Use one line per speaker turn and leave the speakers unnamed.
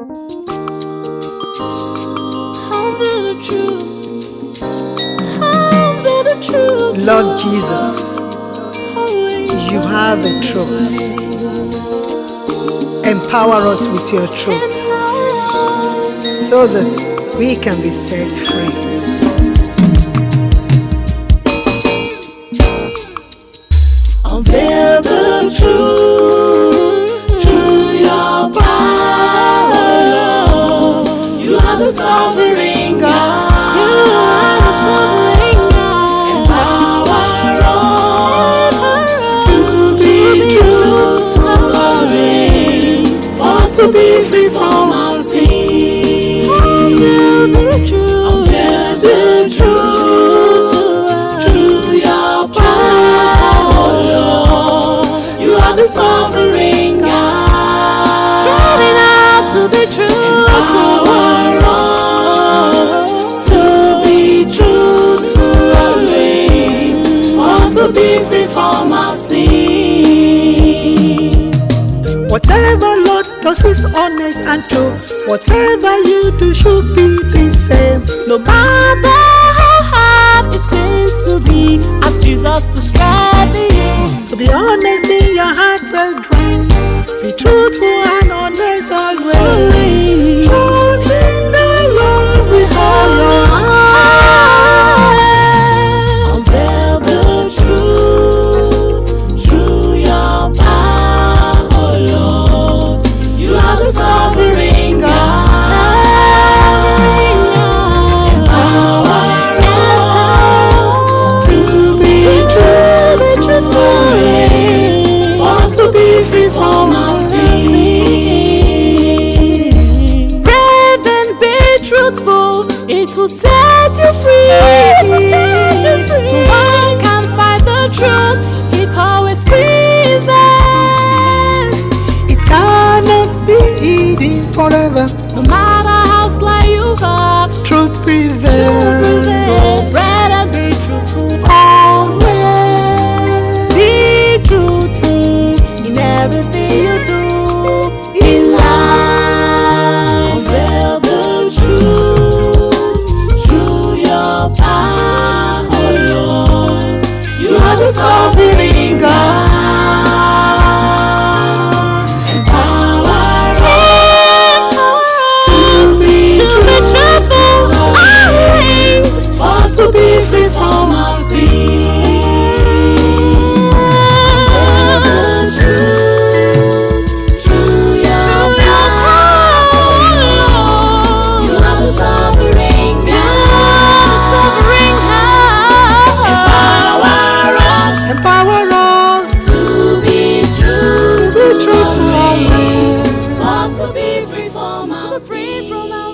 Lord Jesus, you have the truth. Empower us with your truth so that we can be set free.
Unveil the truth to be free from our sin. Unveil the truth. Unveil the truth through your power, Lord. You are the sovereign God. Striving out to be true. Empower us to be true to our ways. For to be free from our sins.
Whatever Does is honest and true. Whatever you do should be the same.
No matter how hard it seems to be, ask Jesus to strengthen you.
To be honest in your heart, brethren. Be truthful forever.
No matter how sly you are,
Truth prevails.
Free from our.